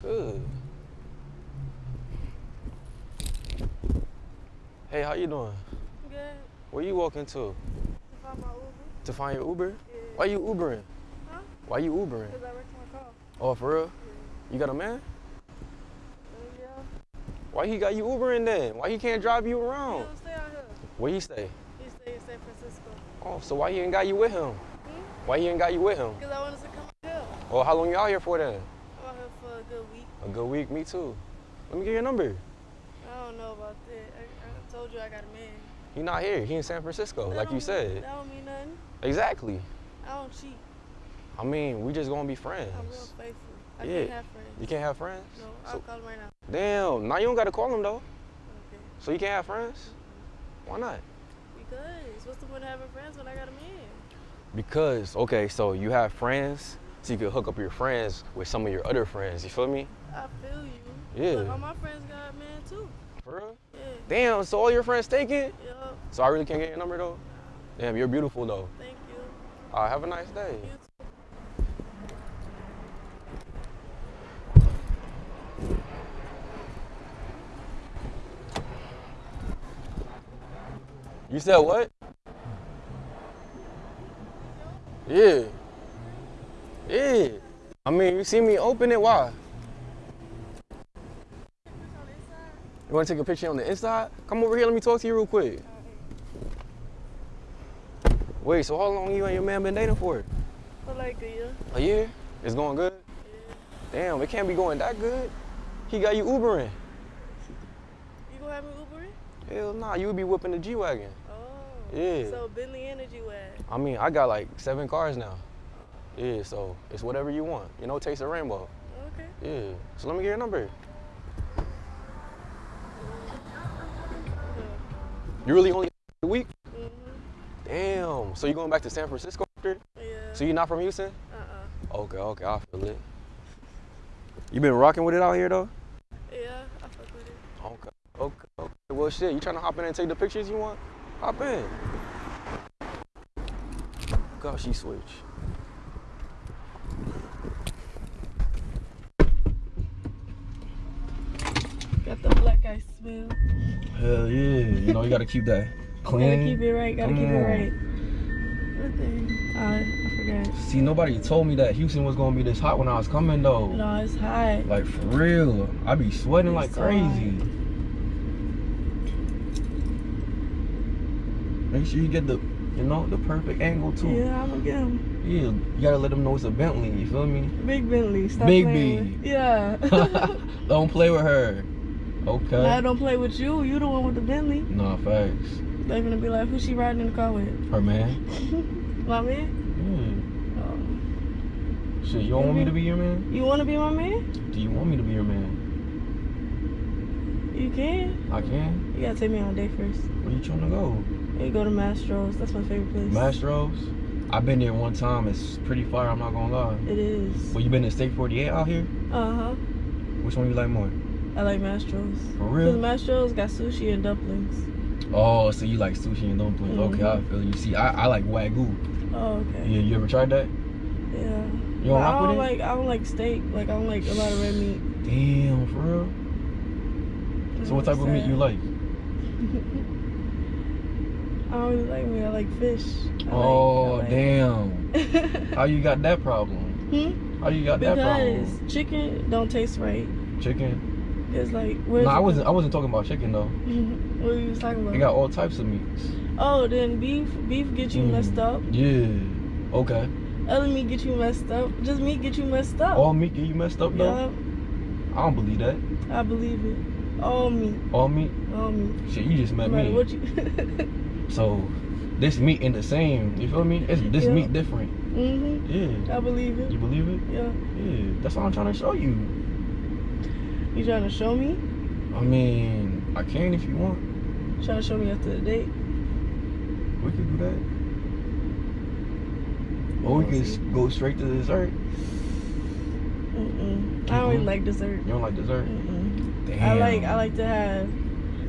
Good. Hey, how you doing? Good. Where you walking to? To find my Uber. To find your Uber? Yeah. Why you Ubering? Huh? Why you Ubering? Because I wrecked my car. Oh, for real? Yeah. You got a man? Uh, yeah. Why he got you Ubering then? Why he can't drive you He around? don't stay out here. Where you stay? He stay in San Francisco. Oh, so why he ain't got you with him? Hmm? Why he ain't got you with him? Because I wanted to come out here. Oh, how long you out here for then? I'm out here for a good week. A good week, me too. Let me get your number. I don't know about that. I, I told you I got a man. He not here. He in San Francisco, That like you mean- said. That don't mean nothing. Exactly. I don't cheat. I mean, we just gonna be friends. I'm real faithful. I Yeah. can't have friends. You can't have friends? No, I'll So- call him right now. Damn, now you don't gotta call him though. Okay. So you can't have friends? Why not? Because what's the point of having friends when I got a man? Because, okay, so you have friends, so you could hook up your friends with some of your other friends. You feel me? I feel you. Yeah. All my friends got a man too. For real? Yeah. Damn, so all your friends taken? Yup. So I really can't get your number though? Damn, you're beautiful though. Thank you. All right, have a nice day. You too. You said what? Yeah. You see me open it, why? You wanna take a picture on the inside? Come over here, let me talk to you real quick. Wait, so how long you and your man been dating for? For like a year. A year? It's going good? Yeah. Damn, it can't be going that good. He got you Ubering. You gonna have me Ubering? Hell nah, you would be whipping the G-Wagon. Oh. Yeah. So Bentley Energy Wag. I mean, I got like seven cars now. Yeah, so it's whatever you want. You know, taste the rainbow. Okay. Yeah. So let me get your number. You really only a week? Mhm. Damn. So you going back to San Francisco after? Yeah. So you not from Houston? uh-uh. Okay, okay, I feel it. You been rocking with it out here though? Yeah, I fuck with it. Okay, okay, okay. Well, shit, you trying to hop in and take the pictures you want? Hop in. God, she switch. Got the smell. Hell yeah. You know, you gotta keep that clean. Gotta keep it right. Gotta Come keep it right. Thing? Uh, I forgot. See, nobody told me that Houston was gonna be this hot when I was coming though. No, it's hot. Like for real, I be sweating like so crazy. Make sure you get the, you know, the perfect angle too. Yeah, I'm gonna get him. Yeah, you gotta let them know it's a Bentley. You feel me? Big Bentley. Stop Big. B. Yeah. don't play with her. Okay. I don't play with you. You the one with the Bentley. Nah, facts. They're gonna be like, who's she riding in the car with? Her man. My man? Yeah. Oh. Shit, you don't want me to be your man? You wanna be my man? Do you want me to be your man? You can. I can. You gotta take me on a date first. Where you trying to go? You go to Mastro's. That's my favorite place. Mastro's. I've been there one time. It's pretty far. I'm not gonna lie. It is. Well, you been to Steak 48 out here? Uh huh. Which one you like more? I like Mastro's. For real? Cause real? Mastro's got sushi and dumplings. Oh, so you like sushi and dumplings? Okay, I feel you. See, I, I like wagyu. Oh, okay. Yeah, you ever tried that? Yeah. You don't I don't like. I don't like steak. Like I don't like a lot of red meat. Damn, for real. So what type of meat you like? I don't really like meat. I like fish. I oh, like, like- damn. How you got that problem? hmm? How you got that problem? Because chicken don't taste right. Chicken? It's like where's No, I wasn't. I wasn't talking about chicken though. what are you talking about? They got all types of meats. Oh, then beef. Beef get you Mm. messed up. Yeah. Okay. Other meat get you messed up. Just meat get you messed up. All meat get you messed up though. yeah, I don't believe that. I believe it. All meat. All meat. All meat. Shit, you just met me. what you. So this meat ain't the same. You feel me? It's this Yeah. meat different. mhm. Yeah. I believe it. You believe it? Yeah. Yeah. That's what I'm trying to show you. You trying to show me? I mean, I can if you want. You Trying to show me after the date? We could do that. Or we could go straight to dessert. Mm-mm. I don't really Mhm. like dessert. You don't like dessert? I like I like to have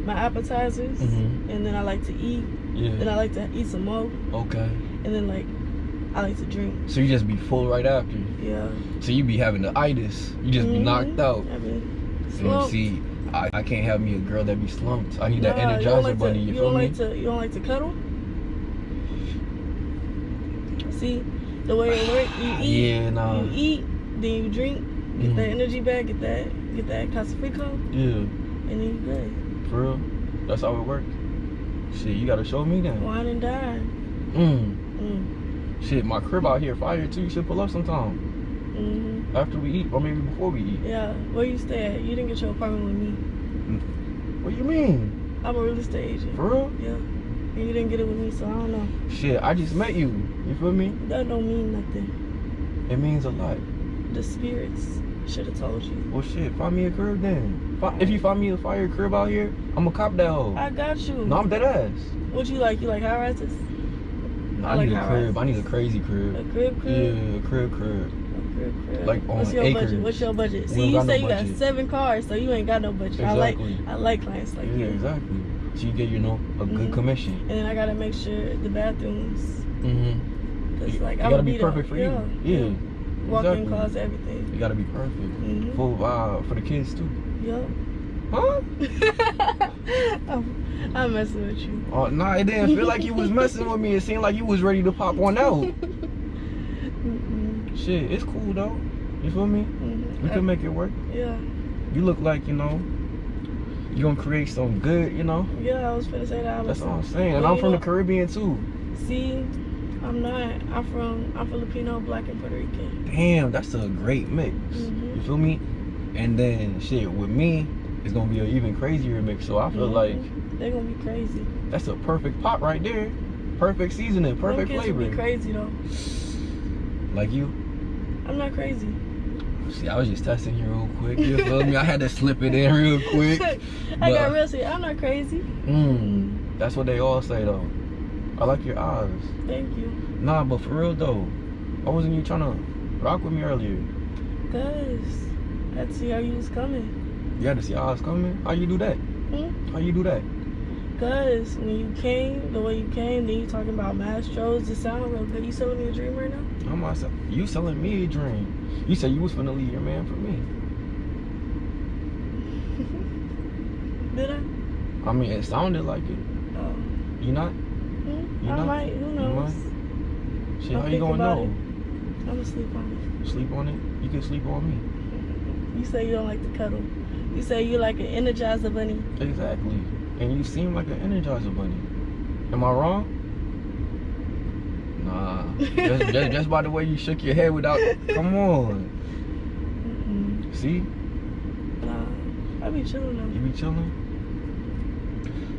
my appetizers, Mhm. and then I like to eat. Then I like to eat some more, Okay. and then like I like to drink. So you just be full right after. Yeah. So you be having the itis. You just be Mhm. knocked out. I mean, See, I, I can't have me a girl that be slumped. I need that Nah, energizer you don't like bunny. To, You, you don't me? like to. You don't like to cuddle. See, the way it work, you eat. Yeah, nah. You eat, then you drink, get Mhm. that energy back, get that, get that Casafrico, Yeah, and then you good. for real. That's how it works. Shit, you gotta show me then. Wine and dine. Mm. Mm. Shit, my crib out here fire too. You should pull up sometime hmm after we eat, or maybe before we eat. Yeah. Where you stay at? You didn't get your apartment with me. What you mean? I'm a real estate agent. For real? Yeah. And you didn't get it with me, so I don't know. Shit, I just met you. You feel me? That don't mean nothing. It means a lot. The spirits should have told you. Well, shit, find me a crib then. If you find me a fire crib out here, I'ma cop that hoe. I got you. No, I'm dead ass. What you like? You like high rises? No, I I, like need a crib. I need a crazy crib. A crib, crib. Yeah, a crib, crib. A crib, crib. Like on What's your acres. budget? What's your budget? We See, you got no say you got seven cars, so you ain't got no budget. I like, Exactly. I like clients like yeah, you. exactly. So you get, you know, a good Mhm. commission. And then I gotta make sure the bathrooms, Mm-hmm. cause You, like you I'm gotta gonna be perfect for yeah, you. Yeah. Walk-in exactly. closet, everything. You gotta be perfect. Mhm. For uh, for the kids too. Yup. Huh? I'm, I'm messing with you. Oh nah, it didn't feel like you was messing with me. It seemed like you was ready to pop one out. Shit, it's cool though. You feel me? Mhm. We can make it work. Yeah, You look like, you know, you gonna create some good, you know. yeah. I was finna say that. That's all I'm saying. And Well, I'm you from the Caribbean too. See, I'm not. I'm from. I'm Filipino, Black, and Puerto Rican. Damn, that's a great mix. Mhm. You feel me? And then shit with me, it's gonna be an even crazier mix. So I feel like they're gonna be crazy. that's a perfect pot right there. Perfect seasoning, Them perfect kids flavor. be crazy though. Like you. I'm not crazy. See, I was just testing you real quick. You feel me? I had to slip it in real quick. I got real serious. I'm not crazy. Mm, that's what they all say though. I like your eyes. Thank you. Nah, but for real though, why wasn't you trying to rock with me earlier? Cause I see how you was coming. You had to see how I was coming. How you do that? Hmm? How you do that? Cause when you came, the way you came, then you talking about Mastros, it sound real good. You selling me a dream right now? I'm myself. You selling me a dream. You said you was finna leave your man for me. Did I? I mean, it sounded like it. Oh. You not? Hmm? You I know? might. Who knows? Shit, I'll how you gonna know? I'm gonna sleep on it. Sleep on it? You can sleep on me. You say you don't like to cuddle. You say you like an energizer bunny. Exactly. And you seem like an Energizer bunny. Am I wrong? Nah. just, just, just by the way you shook your head without. Come on. Mm-mm. See? Nah, I be chilling Though. You be chilling.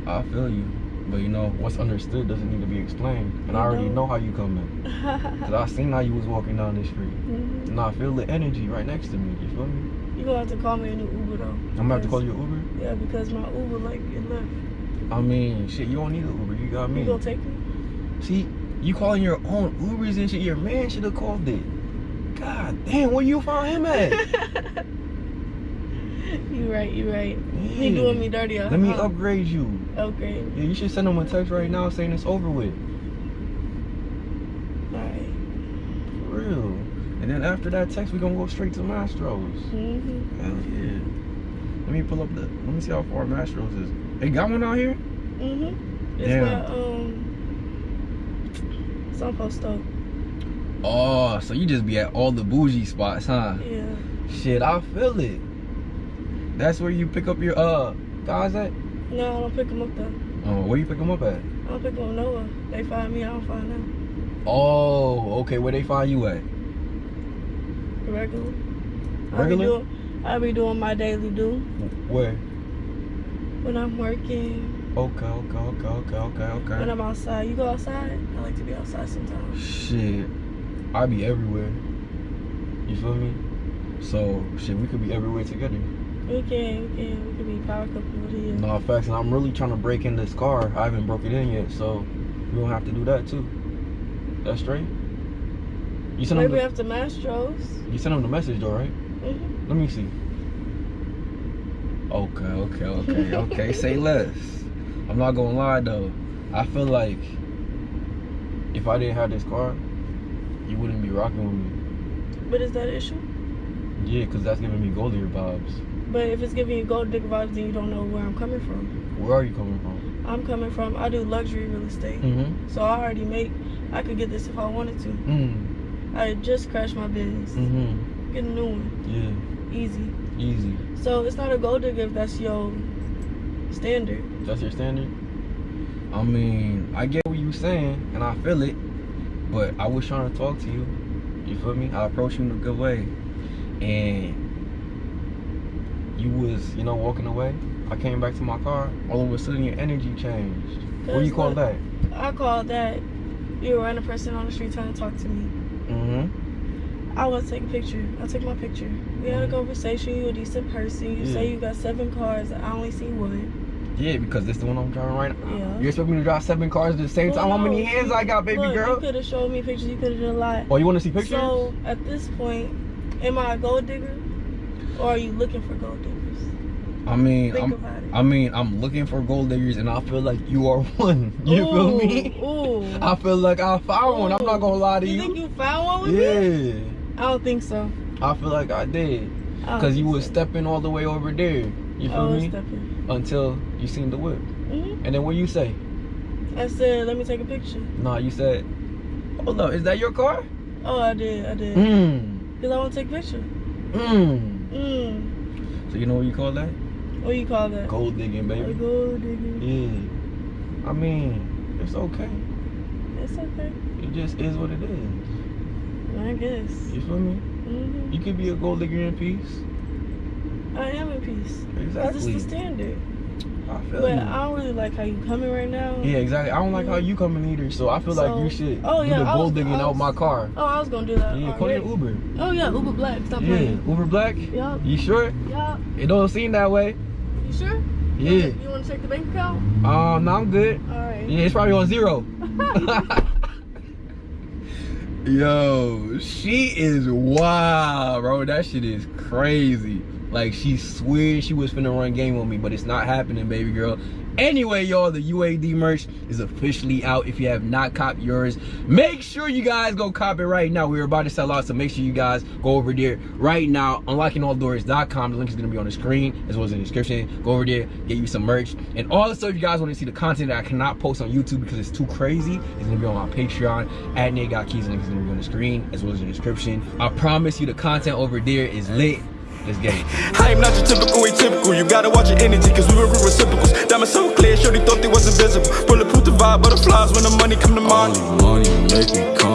I feel you. But you know, what's understood doesn't need to be explained. And I It already don't. know how you coming. Cause I seen how you was walking down the street. Mhm. And I feel the energy right next to me. You feel me? You gonna have to call me a new Uber though. I'm gonna have to call you Uber. Yeah, because my Uber like it left. I mean, shit, you don't need an Uber. You got me. You gonna take me? See, you calling your own Ubers and shit. Your man should have called it. God damn, where you found him at? you right, you right. He doing me dirty. uh, Let me upgrade you. Okay. Yeah, you should send him a text right now saying it's over with. Alright. For real. And then after that text, we gonna go straight to Mastro's. Mm-hmm. Hell yeah. Let me pull up the. Let me see how far Mastro's is. They got one out here? Mm-hmm. It's Damn. um some post up. Oh, so you just be at all the bougie spots, huh? Yeah. Shit, I feel it. That's where you pick up your uh guys at? No, I don't pick them up though. Oh, where you pick them up at? I don't pick them up nowhere. They find me, I don't find them. Oh, okay. Where they find you at? Regular. Regular? I be doing my daily do Where? when I'm working, Okay, okay, okay, okay, okay, okay. when. I'm outside. You go outside? I like to be outside sometimes. Shit, I be everywhere. You feel me? So shit, we could be everywhere together. We can, we can, we can be power couple here. No facts, and I'm really trying to break in this car. I haven't broke it in yet, so we gonna have to do that too. That's straight. You sent him Maybe the, after Mastros. you sent him the message though, right? Mm-hmm. Let me see. Okay, okay, okay, okay. Say less. I'm not gonna lie though. I feel like if I didn't have this car, you wouldn't be rocking with me. But is that an issue? Yeah, because that's giving me gold digger vibes. But if it's giving you gold digger vibes, then you don't know where I'm coming from. Where are you coming from? I'm coming from. I do luxury real estate, Mm-hmm. so I already make. I could get this if I wanted to. Mm. I just crashed my business. Mm-hmm. Get a new one, Yeah. Easy. Easy. So it's not a gold digger if that's your standard. That's your standard? I mean, I get what you're saying, and I feel it, but I was trying to talk to you. You feel me? I approached you in a good way, and you was, you know, walking away. I came back to my car. All of a sudden, your energy changed. What do you call that? I call that you were a person on the street trying to talk to me. Mm-hmm. I to take a picture. I took my picture. We had a Mhm. conversation. You a decent person. You say you got seven cars. I only see one. Yeah, because this is the one I'm driving right now. Yeah. You expect me to drive seven cars at the same time? How many Well, hands I got, baby look, girl? You could have showed me pictures. You could have done a lot. Oh, you want to see pictures? So at this point, am I a gold digger, or are you looking for gold diggers? I mean, Think I'm, about it. I mean, I'm looking for gold diggers, and I feel like you are one. You feel me? Ooh. I feel like I found one. I'm not gonna lie to you you. think you found one with me? yeah, I don't think so. I feel like I did, I cause you was so. stepping all the way over there. You feel I was me? stepping. Until you seen the whip, hmm and then what you say? I said, let me take a picture. Nah, you said, "Hold up, is that your car?" Oh, I did. I did. Mmm, Cause I want to take a picture. mmm. Mm. So you know what you call that? What you call that? Gold digging, baby. gold digging. Yeah. I mean, it's okay. It's okay. It just is what it is. I guess. You feel me? hmm You could be a gold digger in peace. I am in peace. Exactly. it's the standard. I feel But you. I don't really like how you coming right now. Yeah, exactly. I don't like how you coming either, so I feel like So- you should Oh, do yeah, the I was- gold digging I out was- my car. Oh, I was gonna do that. Yeah, call your. Uber. Oh yeah, Uber Black. Stop Yeah, playing. Uber Black. Yup. You sure? Yup. It don't seem that way. You sure? Yeah. You want to check the bank account? Um, no, I'm good. All right. Yeah, it's probably on zero. Yo, she is wild, bro. That shit is crazy. Like she swears she was finna run game on me, but it's not happening, baby girl. Anyway, y'all, the UAD merch is officially out. If you have not copped yours, make sure you guys go cop it right now. We're about to sell out, so make sure you guys go over there right now. UnlockingAllDoors.com. The link is gonna be on the screen as well as in the description. Go over there, get you some merch. And also, if you guys want to see the content that I cannot post on YouTube because it's too crazy, it's gonna be on my Patreon. At Nate Got Keys, the link is gonna be on the screen as well as in the description. I promise you, the content over there is lit. Let's get it. I am not your typical atypical. You gotta watch your energy, cause we were real reciprocals. Diamonds so clear, sure they thought they was invisible. Bulletproof the vibe, butterflies when the money come to mind. Only money make me come